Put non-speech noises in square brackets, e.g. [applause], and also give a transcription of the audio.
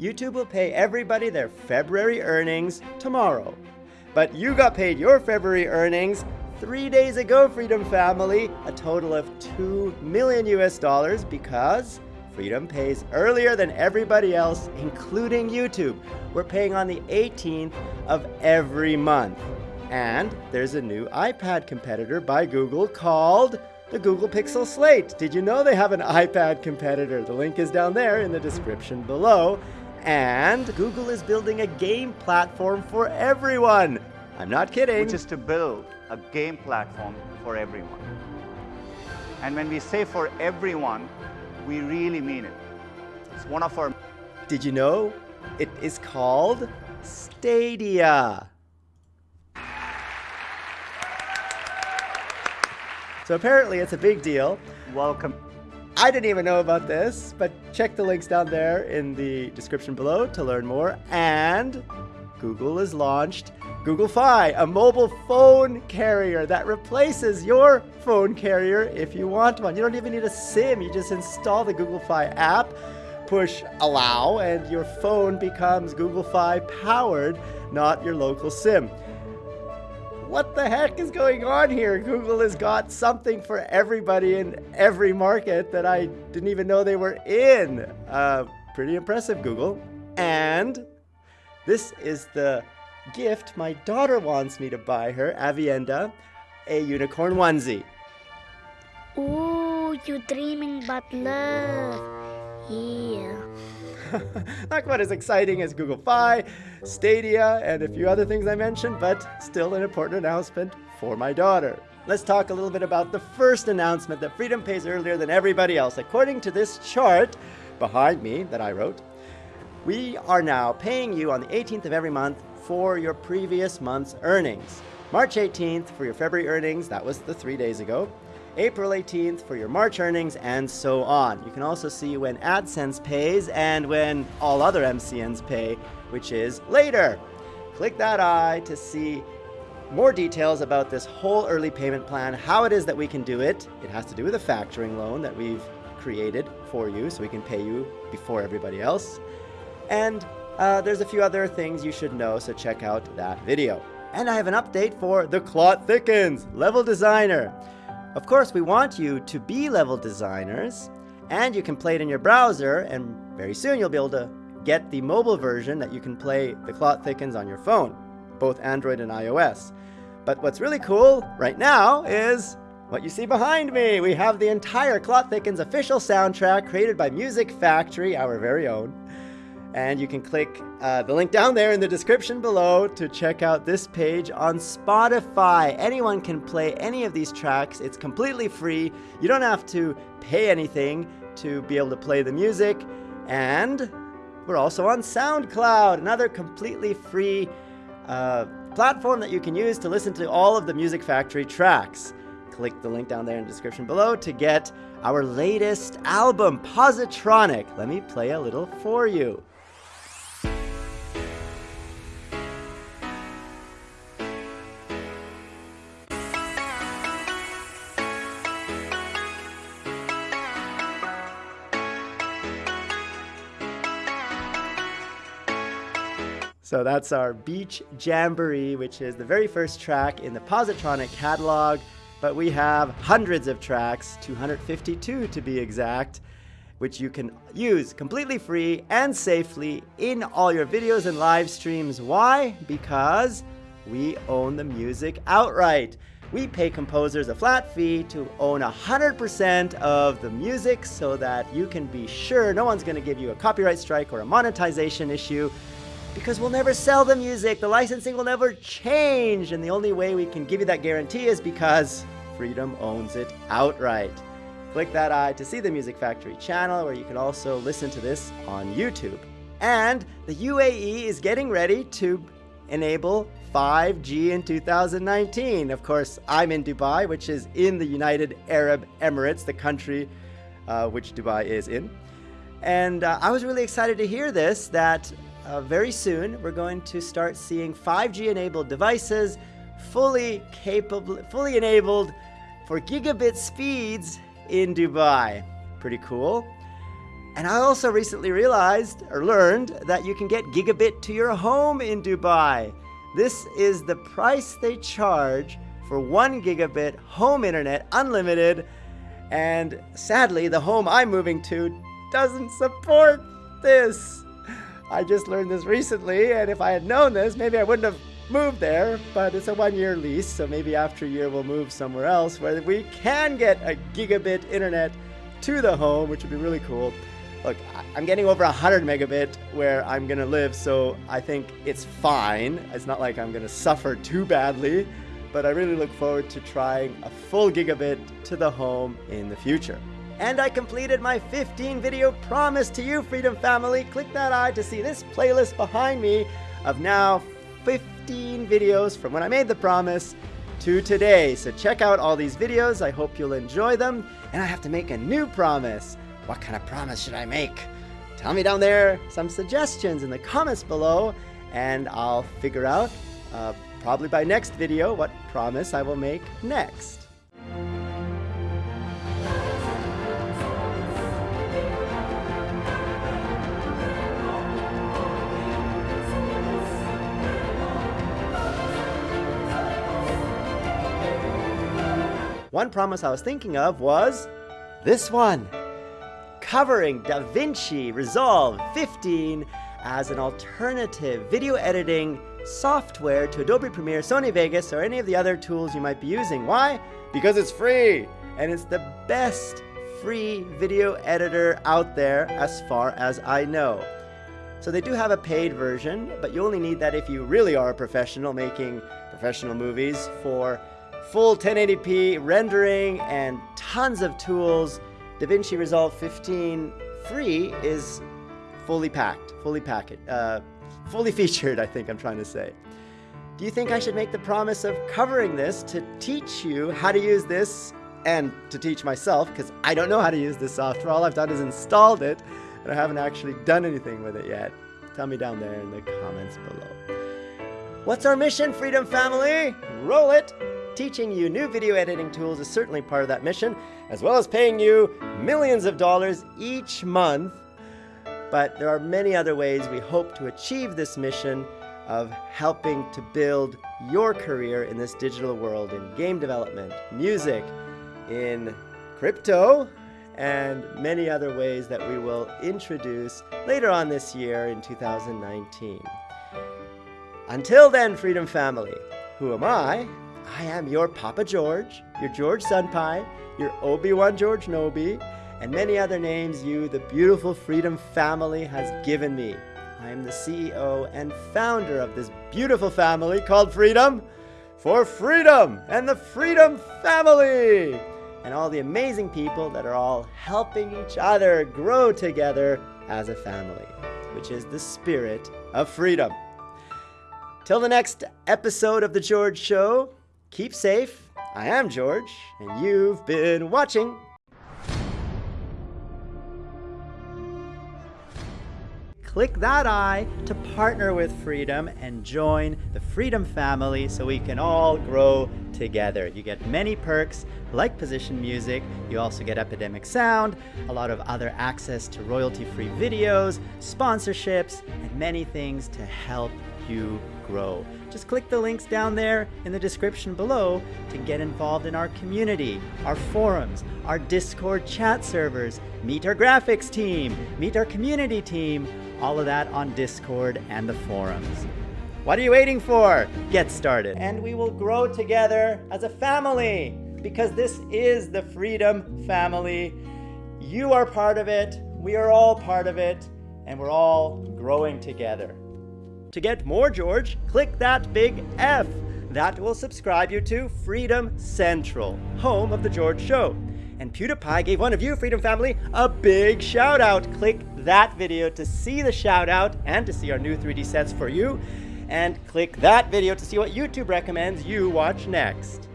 YouTube will pay everybody their February earnings tomorrow. But you got paid your February earnings three days ago, Freedom Family, a total of 2 million US dollars because Freedom pays earlier than everybody else, including YouTube. We're paying on the 18th of every month. And there's a new iPad competitor by Google called the Google Pixel Slate. Did you know they have an iPad competitor? The link is down there in the description below. And Google is building a game platform for everyone. I'm not kidding. Which is to build a game platform for everyone. And when we say for everyone, we really mean it. It's one of our. Did you know it is called Stadia? So apparently it's a big deal. Welcome. I didn't even know about this, but check the links down there in the description below to learn more. And Google has launched Google Fi, a mobile phone carrier that replaces your phone carrier if you want one. You don't even need a SIM. You just install the Google Fi app, push allow, and your phone becomes Google Fi powered, not your local SIM what the heck is going on here? Google has got something for everybody in every market that I didn't even know they were in. Uh, pretty impressive, Google. And this is the gift my daughter wants me to buy her, Avienda, a unicorn onesie. Ooh, you dreaming about love. Yeah. [laughs] Not quite as exciting as Google Fi, Stadia, and a few other things I mentioned, but still an important announcement for my daughter. Let's talk a little bit about the first announcement that Freedom pays earlier than everybody else. According to this chart behind me that I wrote, we are now paying you on the 18th of every month for your previous month's earnings. March 18th for your February earnings, that was the three days ago. April 18th for your March earnings, and so on. You can also see when AdSense pays and when all other MCNs pay, which is later. Click that eye to see more details about this whole early payment plan, how it is that we can do it. It has to do with a factoring loan that we've created for you so we can pay you before everybody else. And uh, there's a few other things you should know, so check out that video. And I have an update for The Clot Thickens Level Designer. Of course, we want you to be level designers, and you can play it in your browser, and very soon you'll be able to get the mobile version that you can play The Clot Thickens on your phone, both Android and iOS. But what's really cool right now is what you see behind me. We have the entire Clot Thickens official soundtrack created by Music Factory, our very own. And you can click uh, the link down there in the description below to check out this page on Spotify. Anyone can play any of these tracks. It's completely free. You don't have to pay anything to be able to play the music. And we're also on SoundCloud, another completely free uh, platform that you can use to listen to all of the Music Factory tracks. Click the link down there in the description below to get our latest album, Positronic. Let me play a little for you. So that's our Beach Jamboree, which is the very first track in the Positronic catalog. But we have hundreds of tracks, 252 to be exact, which you can use completely free and safely in all your videos and live streams. Why? Because we own the music outright. We pay composers a flat fee to own 100% of the music so that you can be sure no one's going to give you a copyright strike or a monetization issue because we'll never sell the music. The licensing will never change. And the only way we can give you that guarantee is because Freedom owns it outright. Click that eye to see the Music Factory channel where you can also listen to this on YouTube. And the UAE is getting ready to enable 5G in 2019. Of course, I'm in Dubai, which is in the United Arab Emirates, the country uh, which Dubai is in. And uh, I was really excited to hear this that uh, very soon we're going to start seeing 5G enabled devices fully capable, fully enabled for gigabit speeds in Dubai. Pretty cool. And I also recently realized or learned that you can get gigabit to your home in Dubai. This is the price they charge for one gigabit home internet, unlimited. And sadly, the home I'm moving to doesn't support this. I just learned this recently, and if I had known this, maybe I wouldn't have moved there. But it's a one year lease, so maybe after a year we'll move somewhere else where we can get a gigabit internet to the home, which would be really cool. Look, I'm getting over 100 megabit where I'm gonna live, so I think it's fine. It's not like I'm gonna suffer too badly, but I really look forward to trying a full gigabit to the home in the future. And I completed my 15 video promise to you, Freedom Family. Click that eye to see this playlist behind me of now 15 videos from when I made the promise to today. So check out all these videos. I hope you'll enjoy them. And I have to make a new promise. What kind of promise should I make? Tell me down there some suggestions in the comments below, and I'll figure out, uh, probably by next video, what promise I will make next. One promise I was thinking of was this one covering DaVinci Resolve 15 as an alternative video editing software to Adobe Premiere, Sony Vegas, or any of the other tools you might be using. Why? Because it's free and it's the best free video editor out there as far as I know. So they do have a paid version, but you only need that if you really are a professional making professional movies for full 1080p rendering and tons of tools. DaVinci Resolve 15 free is fully packed, fully packed, uh, fully featured, I think I'm trying to say. Do you think I should make the promise of covering this to teach you how to use this and to teach myself, because I don't know how to use this software. All I've done is installed it, and I haven't actually done anything with it yet. Tell me down there in the comments below. What's our mission, Freedom Family? Roll it! Teaching you new video editing tools is certainly part of that mission, as well as paying you millions of dollars each month. But there are many other ways we hope to achieve this mission of helping to build your career in this digital world in game development, music, in crypto, and many other ways that we will introduce later on this year in 2019. Until then, Freedom Family, who am I? I am your Papa George, your George Senpai, your Obi-Wan George Nobi, and many other names you, the beautiful Freedom family, has given me. I am the CEO and founder of this beautiful family called Freedom for Freedom and the Freedom Family and all the amazing people that are all helping each other grow together as a family, which is the spirit of freedom. Till the next episode of The George Show, Keep safe. I am George, and you've been watching. Click that eye to partner with Freedom and join the Freedom family so we can all grow together. You get many perks like position music, you also get Epidemic Sound, a lot of other access to royalty-free videos, sponsorships, and many things to help you grow. Just click the links down there in the description below to get involved in our community, our forums, our Discord chat servers, meet our graphics team, meet our community team, all of that on Discord and the forums. What are you waiting for? Get started. And we will grow together as a family because this is the Freedom Family. You are part of it, we are all part of it, and we're all growing together. To get more George, click that big F. That will subscribe you to Freedom Central, home of The George Show. And PewDiePie gave one of you, Freedom Family, a big shout out. Click that video to see the shout out and to see our new 3D sets for you. And click that video to see what YouTube recommends you watch next.